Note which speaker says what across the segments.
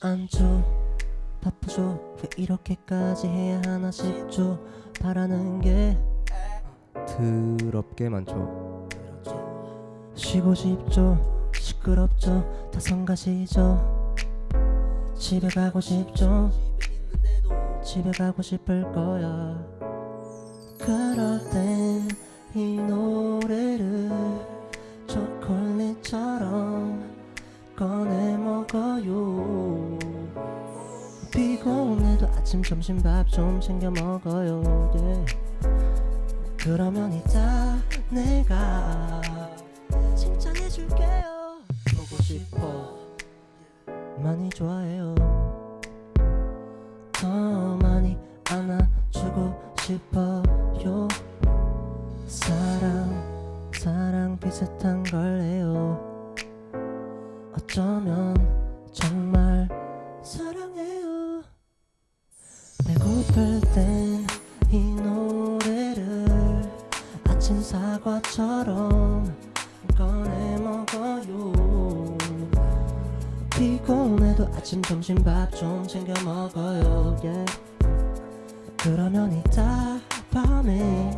Speaker 1: 안줘 바쁘죠? 왜 이렇게까지 해야 하나 싶죠? 바라는 게
Speaker 2: 더럽게 많죠.
Speaker 1: 쉬고 싶죠? 시끄럽죠? 다 성가시죠? 집에 가고 싶죠? 집에 가고 싶을 거야. 그럴 땐 이 노래를 초콜릿처럼 꺼내 먹어요 피곤해도 아침 점심 밥 좀 챙겨 먹어요. Yeah. 그러면 이따 내가 칭찬해줄게요. 보고 싶어. 많이 좋아해요. 더 많이 안아주고 싶어요. 사랑 사랑 비슷한 걸래요. 어쩌면 정말 사랑해요 배고플 땐 이 노래를 아침 사과처럼 꺼내 먹어요. 피곤해도 아침 점심 밥 좀 챙겨 먹어요. Yeah. 그러면 이따 밤에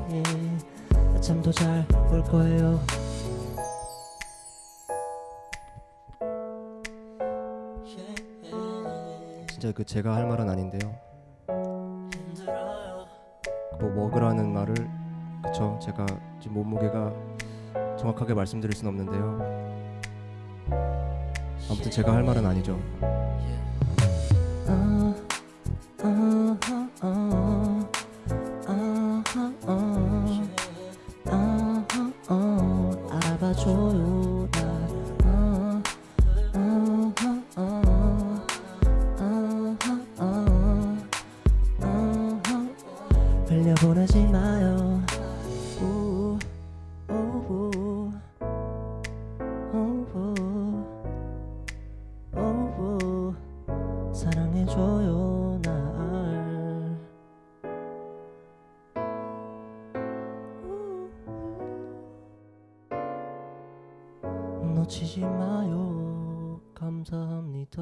Speaker 1: 잠도 잘 올 거예요
Speaker 2: 진짜 그 제가 할 말은 아닌데요.
Speaker 1: 그
Speaker 2: 뭐 먹으라는 말을 그쵸 제가 지금 몸무게가 정확하게 말씀드릴 순 없는데요. 아무튼 제가 할 말은 아니죠.
Speaker 1: 예. 알아봐줘요. 마요. 우, 우, 우. 사랑해줘요 날 놓치지 마요. 감사합니다